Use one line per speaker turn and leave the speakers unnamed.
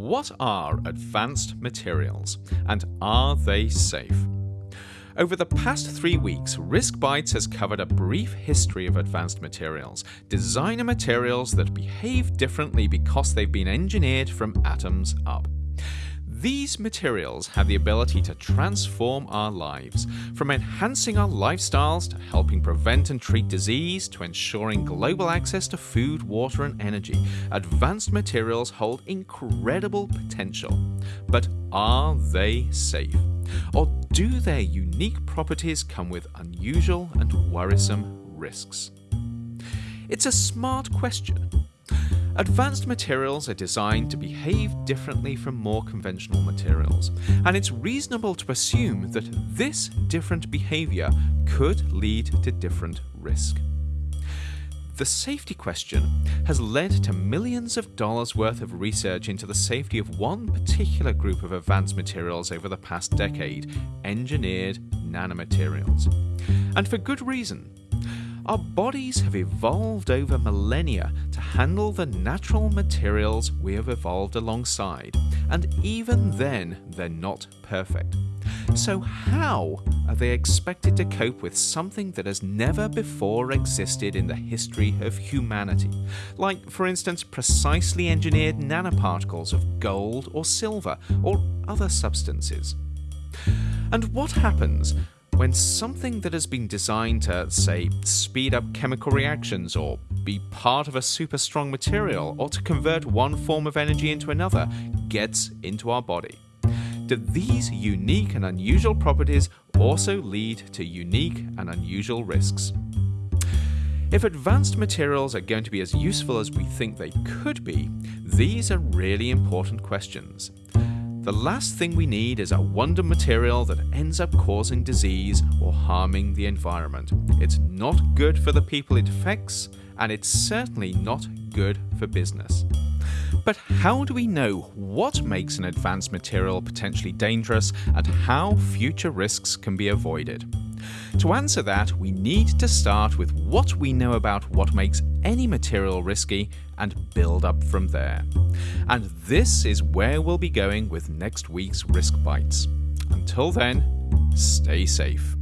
What are advanced materials and are they safe? Over the past three weeks, Risk Bytes has covered a brief history of advanced materials, designer materials that behave differently because they've been engineered from atoms up. These materials have the ability to transform our lives, from enhancing our lifestyles to helping prevent and treat disease to ensuring global access to food, water, and energy. Advanced materials hold incredible potential. But are they safe? Or do their unique properties come with unusual and worrisome risks? It's a smart question Advanced materials are designed to behave differently from more conventional materials, and it's reasonable to assume that this different behaviour could lead to different risk. The safety question has led to millions of dollars worth of research into the safety of one particular group of advanced materials over the past decade engineered nanomaterials. And for good reason. Our bodies have evolved over millennia handle the natural materials we have evolved alongside, and even then they're not perfect. So how are they expected to cope with something that has never before existed in the history of humanity? Like, for instance, precisely engineered nanoparticles of gold or silver or other substances. And what happens when something that has been designed to, say, speed up chemical reactions or be part of a super strong material or to convert one form of energy into another gets into our body. Do these unique and unusual properties also lead to unique and unusual risks? If advanced materials are going to be as useful as we think they could be, these are really important questions. The last thing we need is a wonder material that ends up causing disease or harming the environment. It's not good for the people it affects, and it's certainly not good for business. But how do we know what makes an advanced material potentially dangerous and how future risks can be avoided? To answer that, we need to start with what we know about what makes any material risky and build up from there. And this is where we'll be going with next week's Risk Bytes. Until then, stay safe.